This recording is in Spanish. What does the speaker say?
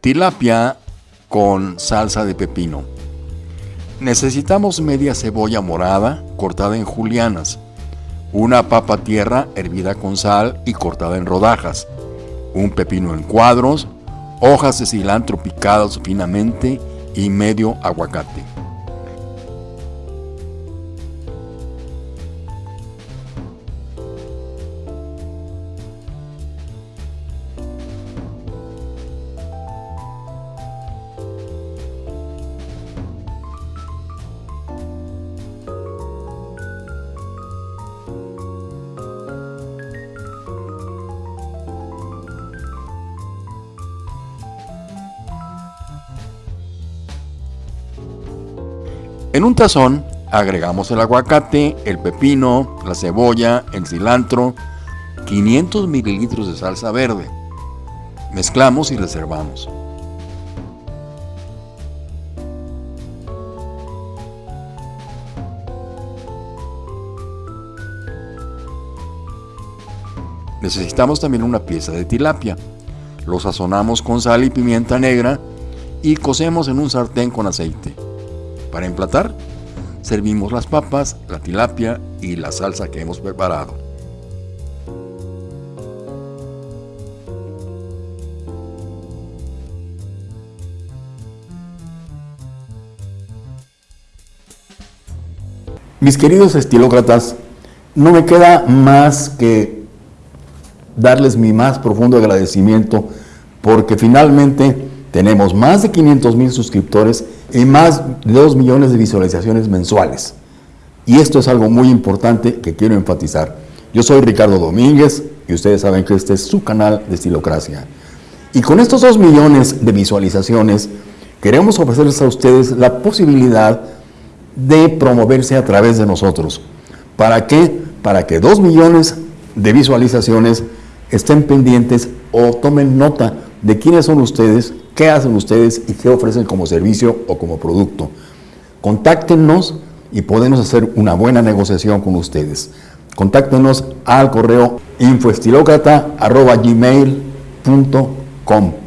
Tilapia con salsa de pepino. Necesitamos media cebolla morada cortada en julianas, una papa tierra hervida con sal y cortada en rodajas, un pepino en cuadros, hojas de cilantro picadas finamente y medio aguacate. En un tazón agregamos el aguacate, el pepino, la cebolla, el cilantro, 500 mililitros de salsa verde. Mezclamos y reservamos. Necesitamos también una pieza de tilapia. Lo sazonamos con sal y pimienta negra y cocemos en un sartén con aceite. Para emplatar, servimos las papas, la tilapia y la salsa que hemos preparado. Mis queridos estilócratas, no me queda más que darles mi más profundo agradecimiento porque finalmente tenemos más de 500 mil suscriptores y más de 2 millones de visualizaciones mensuales. Y esto es algo muy importante que quiero enfatizar. Yo soy Ricardo Domínguez y ustedes saben que este es su canal de Estilocracia. Y con estos 2 millones de visualizaciones, queremos ofrecerles a ustedes la posibilidad de promoverse a través de nosotros. ¿Para qué? Para que 2 millones de visualizaciones estén pendientes o tomen nota de quiénes son ustedes, qué hacen ustedes y qué ofrecen como servicio o como producto. Contáctenos y podemos hacer una buena negociación con ustedes. Contáctenos al correo infoestilocrata.gmail.com